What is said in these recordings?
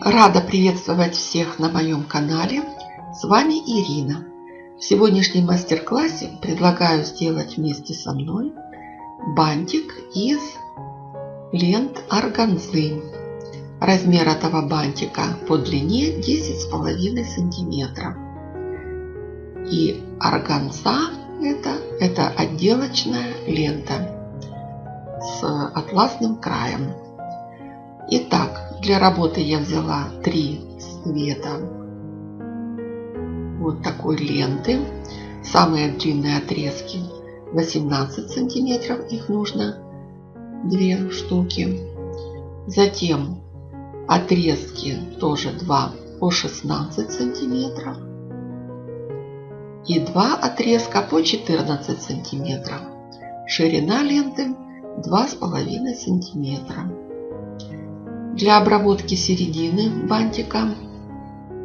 Рада приветствовать всех на моем канале. С вами Ирина. В сегодняшнем мастер-классе предлагаю сделать вместе со мной бантик из лент органзы. Размер этого бантика по длине 10,5 сантиметров. И органза это, это отделочная лента с атласным краем. Итак, для работы я взяла три цвета вот такой ленты. Самые длинные отрезки 18 сантиметров, их нужно две штуки. Затем отрезки тоже 2 по 16 сантиметров. И два отрезка по 14 сантиметров. Ширина ленты 2,5 сантиметра. Для обработки середины бантика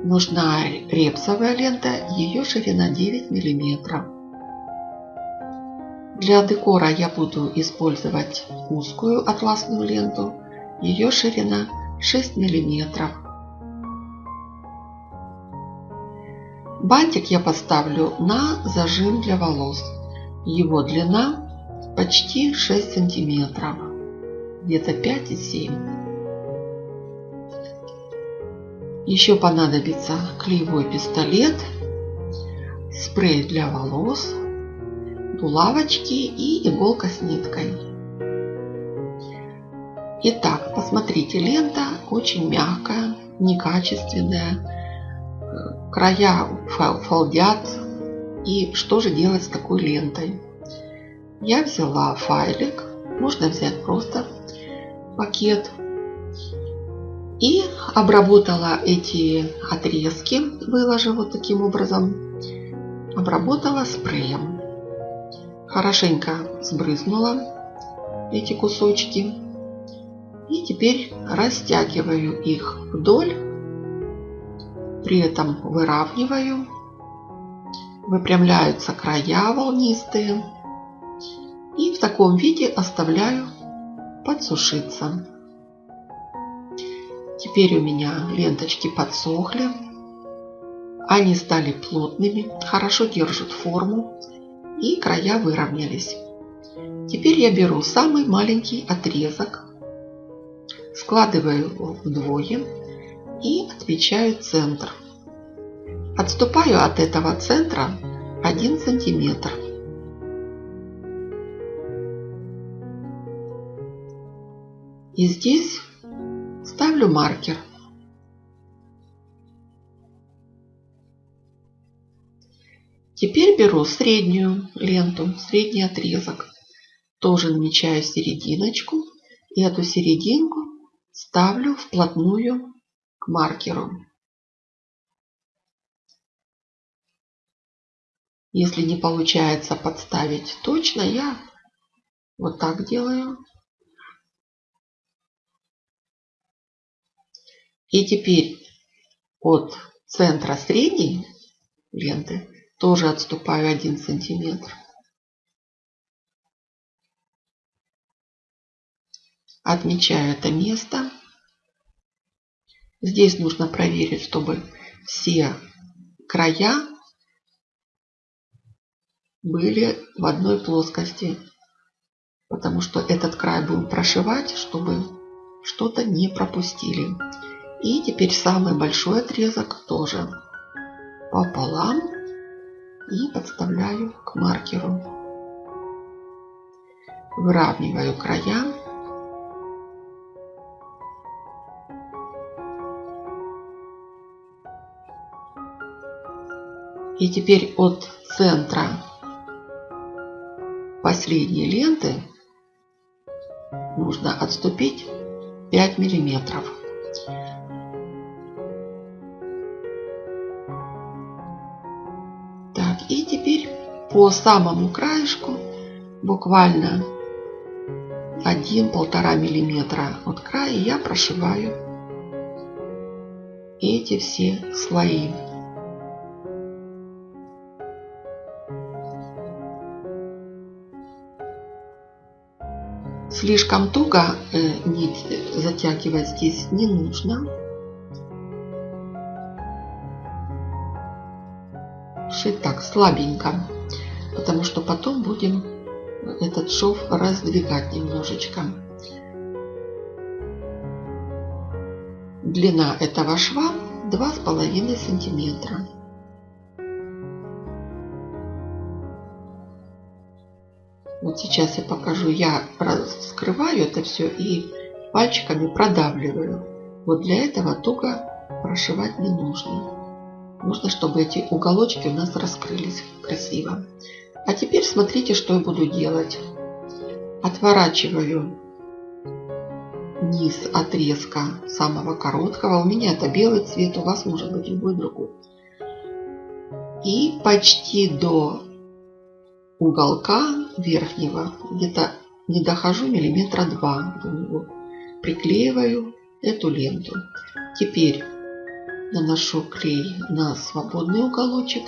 нужна репсовая лента, ее ширина 9 мм. Для декора я буду использовать узкую атласную ленту, ее ширина 6 мм. Бантик я поставлю на зажим для волос. Его длина почти 6 сантиметров, где-то 5,7 Еще понадобится клеевой пистолет, спрей для волос, булавочки и иголка с ниткой. Итак, посмотрите, лента очень мягкая, некачественная, края фолдят. И что же делать с такой лентой? Я взяла файлик, можно взять просто пакет и обработала эти отрезки, выложив вот таким образом. Обработала спреем. Хорошенько сбрызнула эти кусочки. И теперь растягиваю их вдоль. При этом выравниваю. Выпрямляются края волнистые. И в таком виде оставляю подсушиться. Теперь у меня ленточки подсохли. Они стали плотными, хорошо держат форму и края выровнялись. Теперь я беру самый маленький отрезок, складываю его вдвое и отмечаю центр. Отступаю от этого центра 1 сантиметр. И здесь Ставлю маркер. Теперь беру среднюю ленту, средний отрезок. Тоже намечаю серединочку. И эту серединку ставлю вплотную к маркеру. Если не получается подставить точно, я вот так делаю. И теперь от центра средней ленты тоже отступаю 1 сантиметр. Отмечаю это место. Здесь нужно проверить, чтобы все края были в одной плоскости. Потому что этот край будем прошивать, чтобы что-то не пропустили. И теперь самый большой отрезок тоже пополам и подставляю к маркеру. Выравниваю края. И теперь от центра последней ленты нужно отступить 5 миллиметров. по самому краешку, буквально 1-1,5 миллиметра от края, я прошиваю эти все слои. Слишком туго э, нить затягивать здесь не нужно. Шить так слабенько потому что потом будем этот шов раздвигать немножечко. Длина этого шва 2,5 сантиметра. Вот сейчас я покажу. Я раскрываю это все и пальчиками продавливаю. Вот для этого туго прошивать не нужно. Нужно, чтобы эти уголочки у нас раскрылись красиво. А теперь смотрите, что я буду делать. Отворачиваю низ отрезка самого короткого. У меня это белый цвет, у вас может быть любой другой. И почти до уголка верхнего, где-то не дохожу миллиметра два до него, приклеиваю эту ленту. Теперь наношу клей на свободный уголочек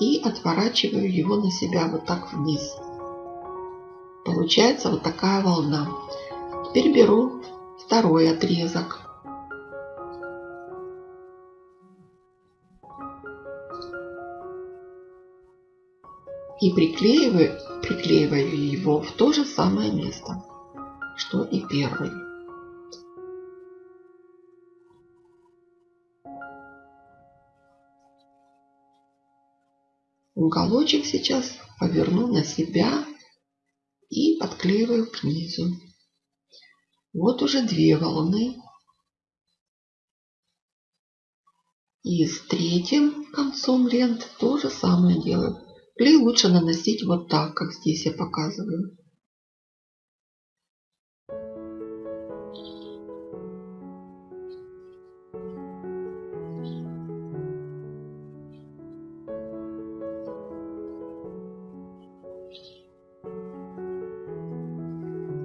и отворачиваю его на себя вот так вниз. Получается вот такая волна. Теперь беру второй отрезок. И приклеиваю, приклеиваю его в то же самое место, что и первый. Уголочек сейчас поверну на себя и подклеиваю к низу. Вот уже две волны. И с третьим концом лент то же самое делаю. Клей лучше наносить вот так, как здесь я показываю.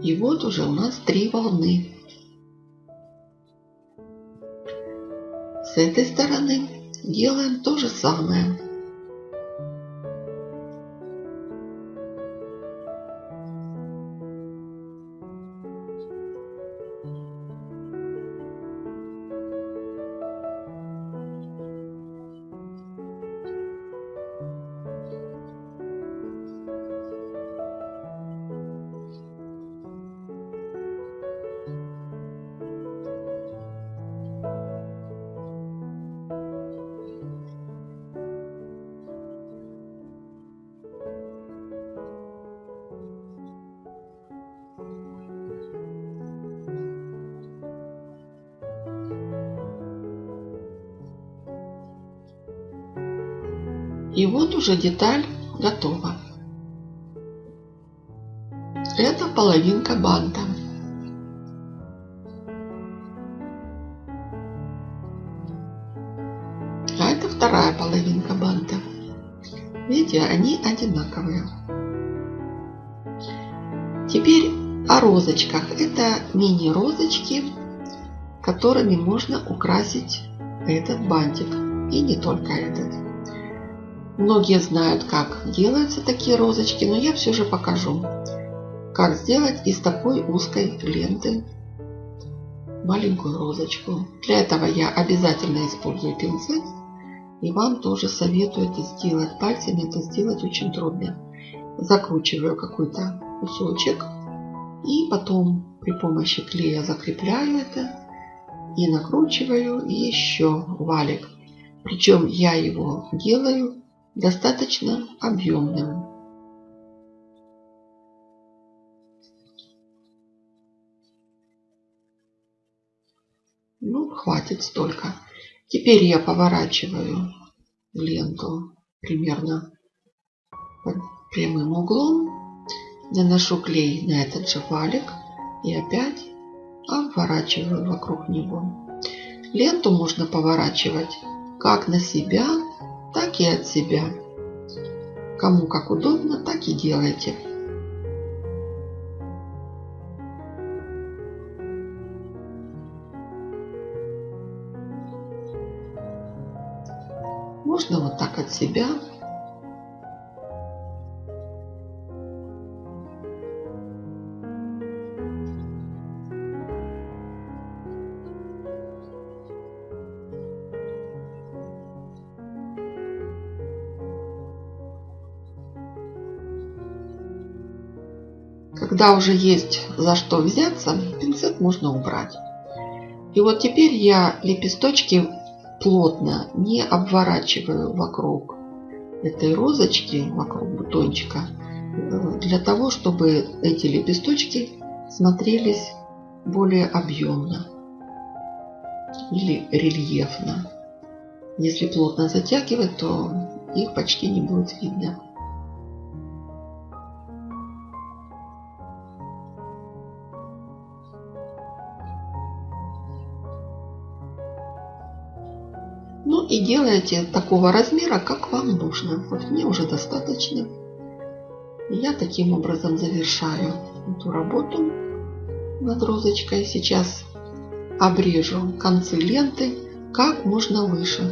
И вот уже у нас три волны. С этой стороны делаем то же самое. И вот уже деталь готова. Это половинка банта. А это вторая половинка банта. Видите, они одинаковые. Теперь о розочках. Это мини-розочки, которыми можно украсить этот бантик. И не только этот. Многие знают, как делаются такие розочки, но я все же покажу, как сделать из такой узкой ленты маленькую розочку. Для этого я обязательно использую пинцет. И вам тоже советую это сделать. Пальцами это сделать очень трудно. Закручиваю какой-то кусочек. И потом при помощи клея закрепляю это. И накручиваю еще валик. Причем я его делаю достаточно объемным. Ну, хватит столько. Теперь я поворачиваю ленту примерно под прямым углом. Наношу клей на этот же валик и опять обворачиваю вокруг него. Ленту можно поворачивать как на себя, так и от себя. Кому как удобно, так и делайте. Можно вот так от себя когда уже есть за что взяться, пинцет можно убрать. И вот теперь я лепесточки плотно не обворачиваю вокруг этой розочки, вокруг бутончика, э, для того, чтобы эти лепесточки смотрелись более объемно или рельефно. Если плотно затягивать, то их почти не будет видно. И делайте такого размера, как вам нужно. Вот мне уже достаточно. я таким образом завершаю эту работу над розочкой. Сейчас обрежу концы ленты как можно выше.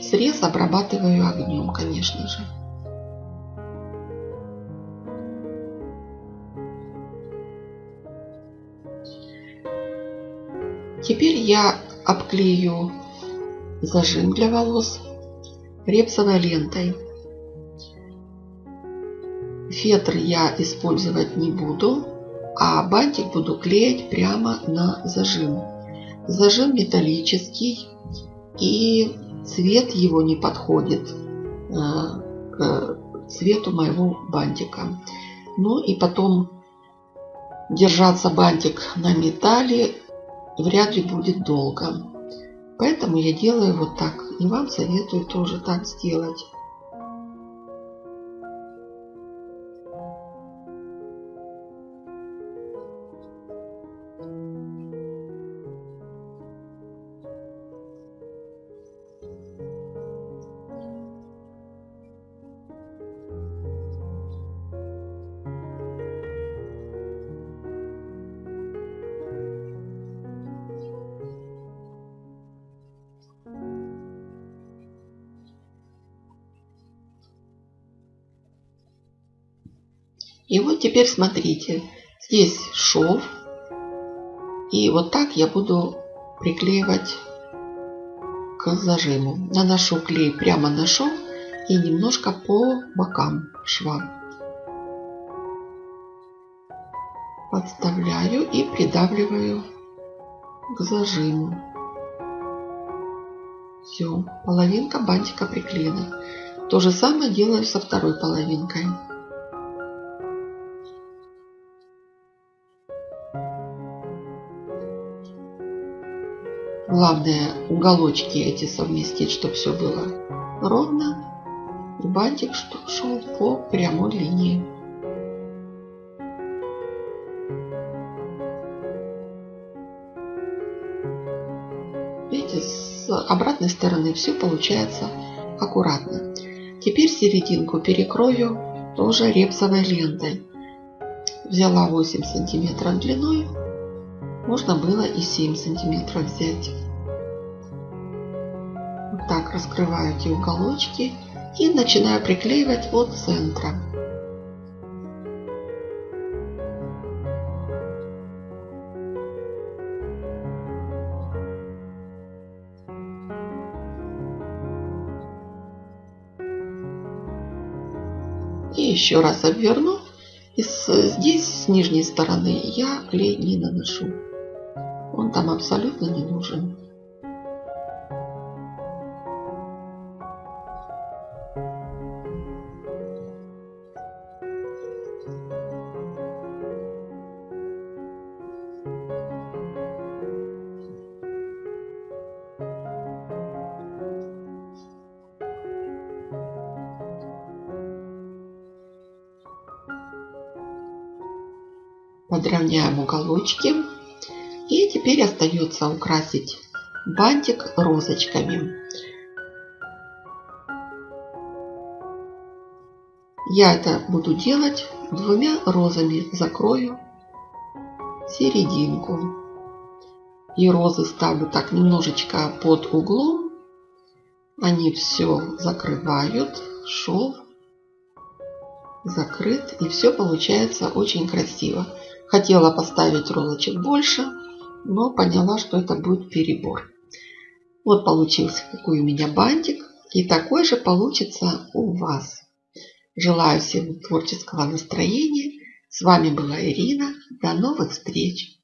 Срез обрабатываю огнем, конечно же. Теперь я обклею зажим для волос репсовой лентой. Фетр я использовать не буду, а бантик буду клеить прямо на зажим. Зажим металлический и цвет его не подходит э, к цвету моего бантика. Ну и потом держаться бантик на металле вряд ли будет долго. Поэтому я делаю вот так. И вам советую тоже так сделать. И вот теперь смотрите, здесь шов. И вот так я буду приклеивать к зажиму. Наношу клей прямо на шов и немножко по бокам шва. Подставляю и придавливаю к зажиму. Все, половинка бантика приклеена. То же самое делаю со второй половинкой. Главное уголочки эти совместить, чтобы все было ровно. И бантик шел по прямой линии. Видите, с обратной стороны все получается аккуратно. Теперь серединку перекрою тоже репсовой лентой. Взяла 8 сантиметров длиной можно было и 7 сантиметров взять. Вот так раскрываю эти уголочки и начинаю приклеивать от центра. И еще раз обверну. И здесь, с нижней стороны, я клей не наношу. Он там абсолютно не нужен. подровняем уголочки и теперь остается украсить бантик розочками. Я это буду делать двумя розами. Закрою серединку. И розы ставлю так немножечко под углом. Они все закрывают. Шов закрыт. И все получается очень красиво. Хотела поставить розочек больше, но поняла, что это будет перебор. Вот получился какой у меня бантик. И такой же получится у вас. Желаю всем творческого настроения. С вами была Ирина. До новых встреч!